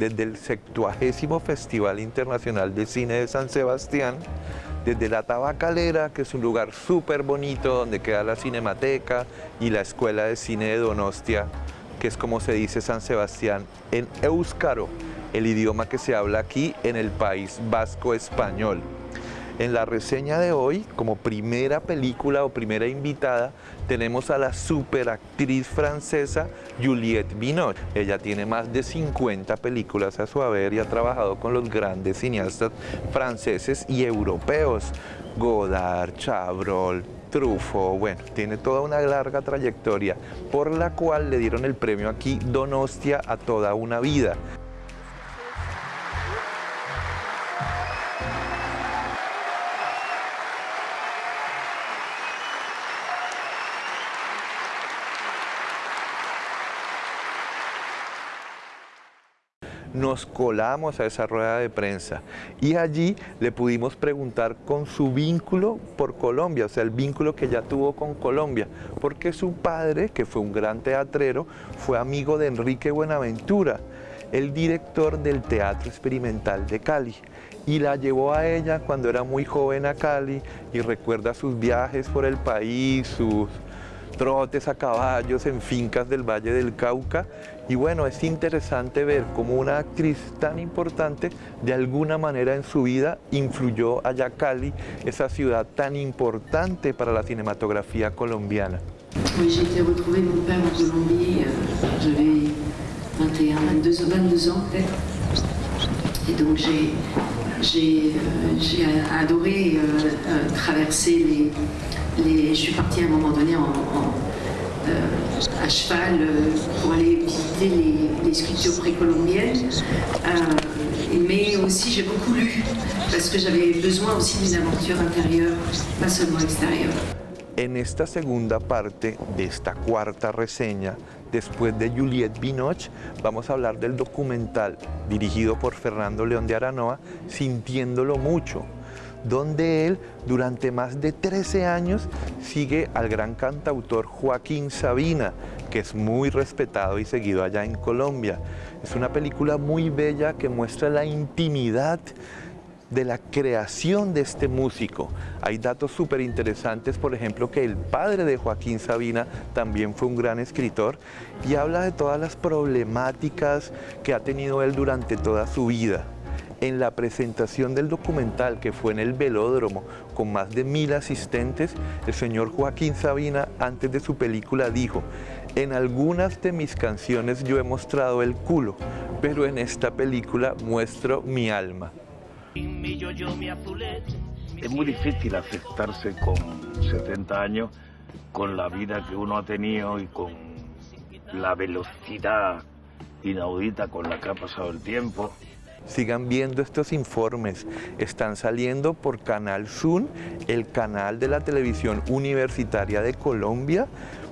desde el 70 Festival Internacional de Cine de San Sebastián, desde la Tabacalera, que es un lugar súper bonito donde queda la Cinemateca y la Escuela de Cine de Donostia, que es como se dice San Sebastián en Euskaro, el idioma que se habla aquí en el país vasco español. En la reseña de hoy, como primera película o primera invitada, tenemos a la superactriz francesa Juliette Binoche. Ella tiene más de 50 películas a su haber y ha trabajado con los grandes cineastas franceses y europeos. Godard, Chabrol, Truffaut, bueno, tiene toda una larga trayectoria por la cual le dieron el premio aquí Donostia a toda una vida. Nos colamos a esa rueda de prensa. Y allí le pudimos preguntar con su vínculo por Colombia, o sea, el vínculo que ya tuvo con Colombia, porque su padre, que fue un gran teatrero, fue amigo de Enrique Buenaventura, el director del Teatro Experimental de Cali y la llevó a ella cuando era muy joven a Cali y recuerda sus viajes por el país, sus trotes a caballos en fincas del Valle del Cauca y bueno, es interesante ver cómo una actriz tan importante de alguna manera en su vida influyó allá Cali, esa ciudad tan importante para la cinematografía colombiana. Oui, j'ai été retrouver mon père en Colombie, euh, j'avais 21, 22, 22 ans peut-être. Et donc j'ai euh, adoré euh, euh, traverser les, je suis partie à un moment donné euh, à cheval euh, pour aller visiter les, sculptures précolombiennes. Euh, mais aussi j'ai beaucoup lu parce que j'avais besoin aussi d'une aventure intérieure, pas seulement extérieure. En esta segunda parte de esta cuarta reseña, después de Juliette Binoche, vamos a hablar del documental dirigido por Fernando León de Aranoa, Sintiéndolo Mucho, donde él durante más de 13 años sigue al gran cantautor Joaquín Sabina, que es muy respetado y seguido allá en Colombia. Es una película muy bella que muestra la intimidad de la creación de este músico. Hay datos súper interesantes, por ejemplo, que el padre de Joaquín Sabina también fue un gran escritor y habla de todas las problemáticas que ha tenido él durante toda su vida en la presentación del documental que fue en el velódromo con más de mil asistentes, el señor Joaquín Sabina antes de su película dijo en algunas de mis canciones yo he mostrado el culo, pero en esta película muestro mi alma. Es muy difícil aceptarse con 70 años, con la vida que uno ha tenido y con la velocidad inaudita con la que ha pasado el tiempo. Sigan viendo estos informes. Están saliendo por Canal Sun, el canal de la televisión universitaria de Colombia.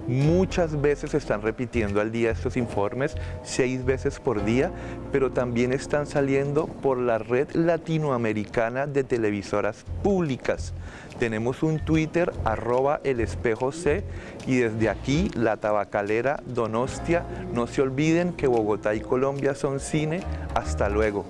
Muchas veces están repitiendo al día estos informes, seis veces por día, pero también están saliendo por la red latinoamericana de televisoras públicas. Tenemos un Twitter, arroba el espejo C, y desde aquí, la tabacalera Donostia. No se olviden que Bogotá y Colombia son cine. Hasta luego.